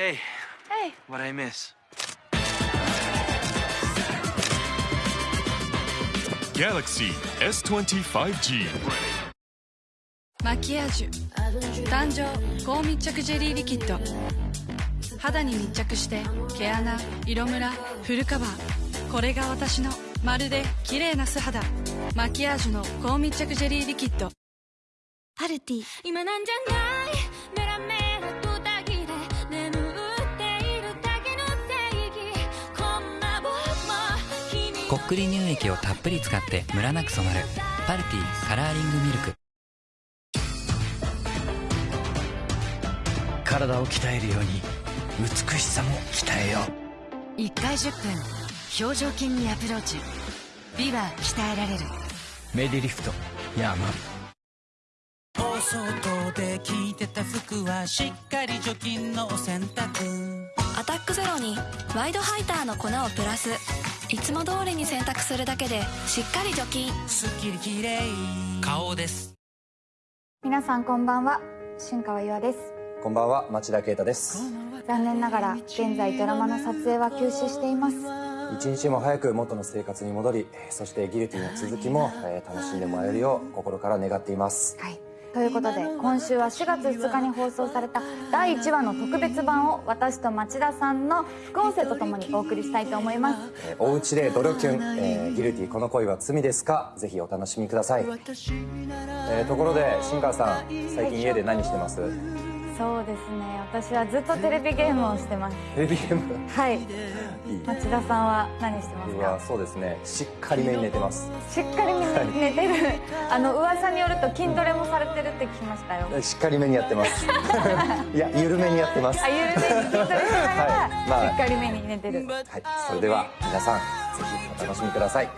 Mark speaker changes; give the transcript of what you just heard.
Speaker 1: Hey,
Speaker 2: Hey,
Speaker 1: what I miss?
Speaker 3: Galaxy S25G
Speaker 2: マキアージュ。誕生。高密着ジェリーリキッド。肌に密着して毛穴色ムラフルカバー。これが私のまるで綺麗な素肌。マキアージュの高密着ジェリーリキッド。
Speaker 4: パルティ。今なんじゃない？こ
Speaker 5: っくり乳液をたっぷり使ってムラなく染まる。パルティカラーリングミルク。
Speaker 6: 体を鍛えるように美しさも鍛えよう。
Speaker 7: 1回10分表情筋にアプローチ。美は鍛えられる。
Speaker 6: メディリフトヤーマ。ン
Speaker 8: お外で着てた服はしっかり除菌のお洗濯
Speaker 4: アタックゼロにワイドハイターの粉をプラスいつも通りに洗濯するだけでしっかり除菌。
Speaker 8: すっきりきれい顔です。
Speaker 9: 皆さんこんばんは。新川優愛です。
Speaker 10: こんばんは。町田啓太です。
Speaker 9: 残念ながら現在ドラマの撮影は休止しています。
Speaker 10: 一日も早く元の生活に戻りそしてギルティの続きも、えー楽しんでもらえるよう心から願っています
Speaker 9: はいということで今週は4月2日に放送された第1話の特別版を私と町田さんの副音声とともにお送りしたいと思います。
Speaker 10: えーおうちでドロキュン、えーギルティこの恋は罪ですか？ぜひお楽しみください、えーところで新川さん最近家で何してます？
Speaker 9: そうですね。私はずっとテレビゲームをしてます。
Speaker 10: テレビゲーム。
Speaker 9: はい。
Speaker 10: いい
Speaker 9: 町田さんは何してますか？
Speaker 10: そうですね。しっかりめに寝てます。
Speaker 9: しっかり寝てる。あの噂によると筋トレもされてるって聞きましたよ。
Speaker 10: しっかりめにやってます。いや緩めにやってます。
Speaker 9: あゆるめに筋トレしながら、
Speaker 10: はい。まあ。
Speaker 9: しっかりめに寝てる。
Speaker 10: はい。それでは皆さんぜひお楽しみください